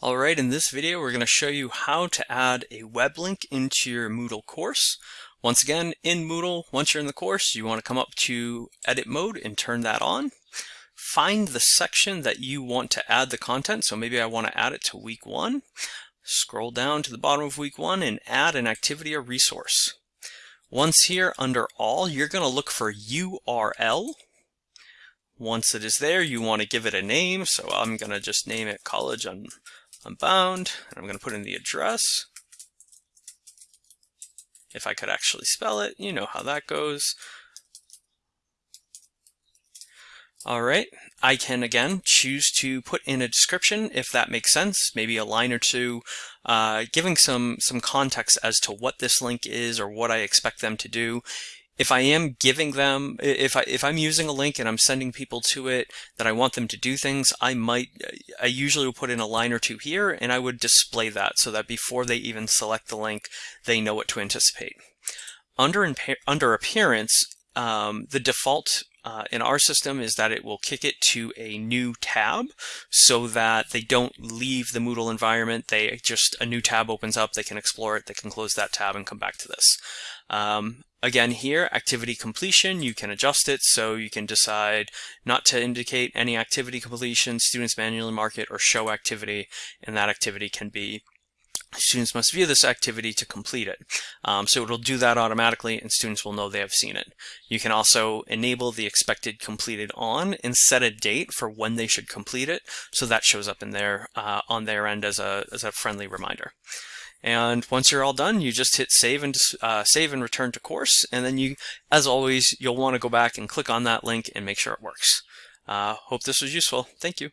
Alright, in this video we're going to show you how to add a web link into your Moodle course. Once again, in Moodle, once you're in the course, you want to come up to edit mode and turn that on. Find the section that you want to add the content. So maybe I want to add it to week one. Scroll down to the bottom of week one and add an activity or resource. Once here under all, you're going to look for URL. Once it is there, you want to give it a name. So I'm going to just name it college on Unbound, and I'm going to put in the address. If I could actually spell it, you know how that goes. All right, I can again choose to put in a description if that makes sense, maybe a line or two, uh, giving some some context as to what this link is or what I expect them to do if I am giving them, if I if I'm using a link and I'm sending people to it that I want them to do things, I might, I usually will put in a line or two here, and I would display that so that before they even select the link, they know what to anticipate. Under under appearance, um, the default uh, in our system is that it will kick it to a new tab so that they don't leave the Moodle environment. They just, a new tab opens up, they can explore it, they can close that tab and come back to this. Um, Again here, activity completion, you can adjust it so you can decide not to indicate any activity completion, students manually mark it, or show activity, and that activity can be students must view this activity to complete it. Um, so it'll do that automatically and students will know they have seen it. You can also enable the expected completed on and set a date for when they should complete it so that shows up in there uh, on their end as a, as a friendly reminder. And once you're all done, you just hit save and uh, save and return to course. And then you, as always, you'll want to go back and click on that link and make sure it works. Uh, hope this was useful. Thank you.